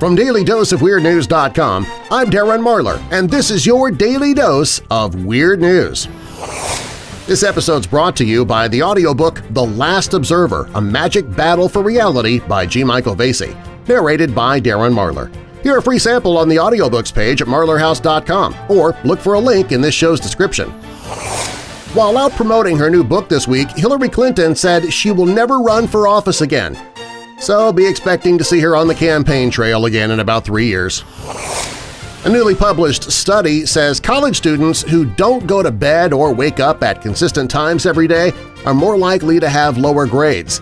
From DailyDoseOfWeirdNews.com, I'm Darren Marlar, and this is your Daily Dose of Weird News. This episode's brought to you by the audiobook The Last Observer – A Magic Battle for Reality by G. Michael Vasey, narrated by Darren Marlar. Hear a free sample on the audiobooks page at marlarhouse.com or look for a link in this show's description. While out promoting her new book this week, Hillary Clinton said she will never run for office again so be expecting to see her on the campaign trail again in about three years. A newly published study says college students who don't go to bed or wake up at consistent times every day are more likely to have lower grades.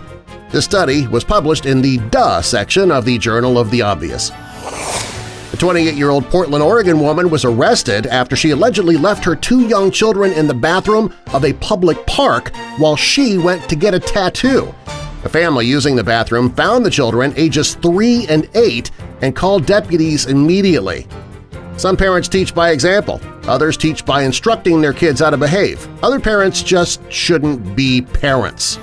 The study was published in the Duh section of the Journal of the Obvious. A 28-year-old Portland, Oregon woman was arrested after she allegedly left her two young children in the bathroom of a public park while she went to get a tattoo. A family using the bathroom found the children ages 3 and 8 and called deputies immediately. Some parents teach by example, others teach by instructing their kids how to behave, other parents just shouldn't be parents.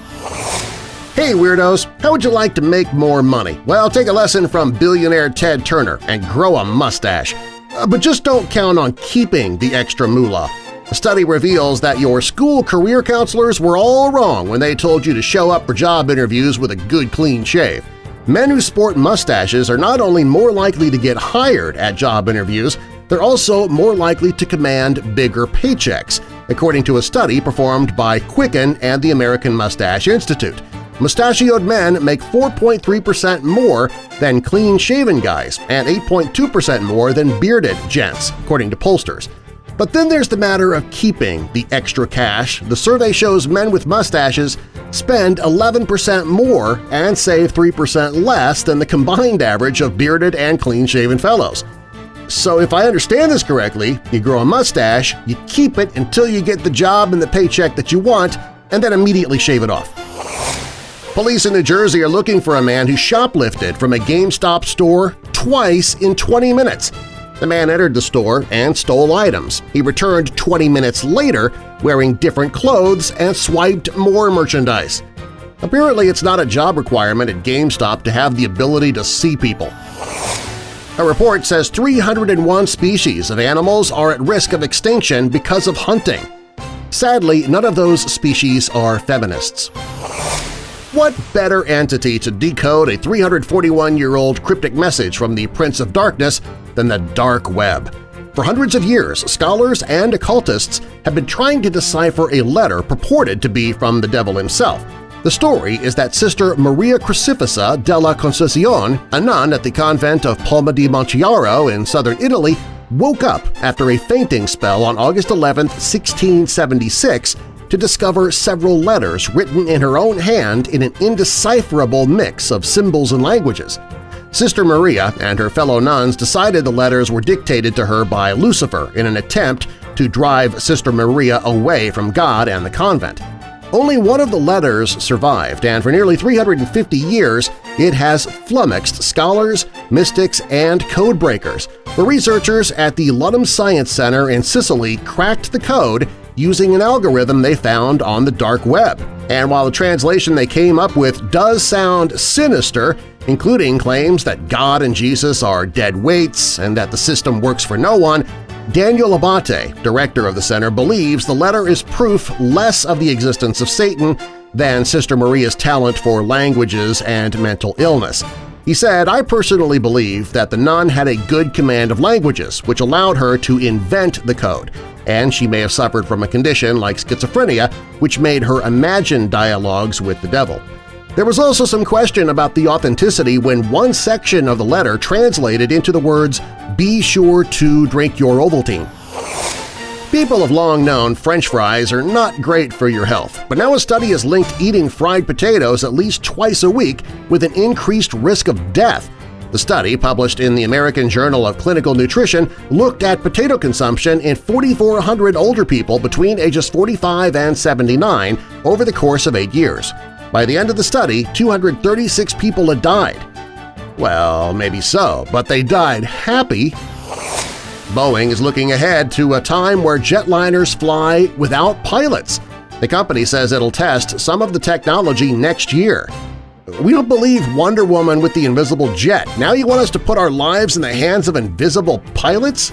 Hey Weirdos! How would you like to make more money? Well, take a lesson from billionaire Ted Turner and grow a mustache. Uh, but just don't count on keeping the extra moolah. A study reveals that your school career counselors were all wrong when they told you to show up for job interviews with a good clean shave. Men who sport mustaches are not only more likely to get hired at job interviews, they're also more likely to command bigger paychecks, according to a study performed by Quicken and the American Mustache Institute. Mustachioed men make 4.3% more than clean-shaven guys and 8.2% more than bearded gents, according to pollsters. But then there's the matter of keeping the extra cash. The survey shows men with mustaches spend 11% more and save 3% less than the combined average of bearded and clean-shaven fellows. So if I understand this correctly, you grow a mustache, you keep it until you get the job and the paycheck that you want, and then immediately shave it off. Police in New Jersey are looking for a man who shoplifted from a GameStop store twice in 20 minutes. The man entered the store and stole items. He returned 20 minutes later wearing different clothes and swiped more merchandise. Apparently it's not a job requirement at GameStop to have the ability to see people. A report says 301 species of animals are at risk of extinction because of hunting. Sadly, none of those species are feminists. What better entity to decode a 341-year-old cryptic message from the Prince of Darkness than the dark web? For hundreds of years, scholars and occultists have been trying to decipher a letter purported to be from the devil himself. The story is that Sister Maria Crucifissa della Concezione, a nun at the convent of Palma di Montechiaro in southern Italy, woke up after a fainting spell on August 11, 1676 to discover several letters written in her own hand in an indecipherable mix of symbols and languages. Sister Maria and her fellow nuns decided the letters were dictated to her by Lucifer in an attempt to drive Sister Maria away from God and the convent. Only one of the letters survived, and for nearly 350 years it has flummoxed scholars, mystics, and codebreakers. The researchers at the Ludum Science Center in Sicily cracked the code using an algorithm they found on the dark web. And while the translation they came up with does sound sinister, including claims that God and Jesus are dead weights and that the system works for no one, Daniel Abbate, director of the center, believes the letter is proof less of the existence of Satan than Sister Maria's talent for languages and mental illness. He said, I personally believe that the nun had a good command of languages, which allowed her to invent the code, and she may have suffered from a condition like schizophrenia which made her imagine dialogues with the devil. There was also some question about the authenticity when one section of the letter translated into the words, be sure to drink your Ovaltine. People have long known French fries are not great for your health, but now a study has linked eating fried potatoes at least twice a week with an increased risk of death the study, published in the American Journal of Clinical Nutrition, looked at potato consumption in 4,400 older people between ages 45 and 79 over the course of eight years. By the end of the study, 236 people had died. Well, maybe so, but they died happy. Boeing is looking ahead to a time where jetliners fly without pilots. The company says it'll test some of the technology next year. We don't believe Wonder Woman with the invisible jet. Now you want us to put our lives in the hands of invisible pilots?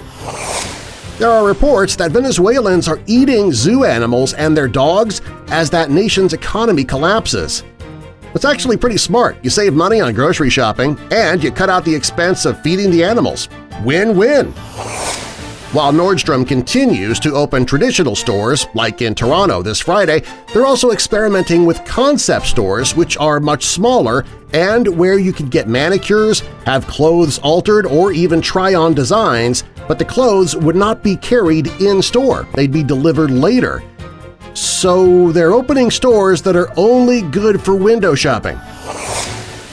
There are reports that Venezuelans are eating zoo animals and their dogs as that nation's economy collapses. It's actually pretty smart. You save money on grocery shopping, and you cut out the expense of feeding the animals. Win-win! While Nordstrom continues to open traditional stores, like in Toronto this Friday, they're also experimenting with concept stores which are much smaller and where you can get manicures, have clothes altered, or even try on designs, but the clothes would not be carried in-store. They'd be delivered later. So they're opening stores that are only good for window shopping.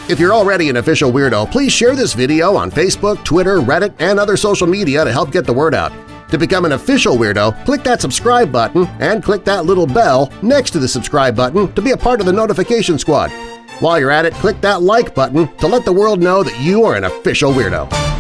If you're already an official weirdo, please share this video on Facebook, Twitter, Reddit, and other social media to help get the word out. To become an official weirdo, click that subscribe button and click that little bell next to the subscribe button to be a part of the notification squad. While you're at it, click that like button to let the world know that you are an official weirdo.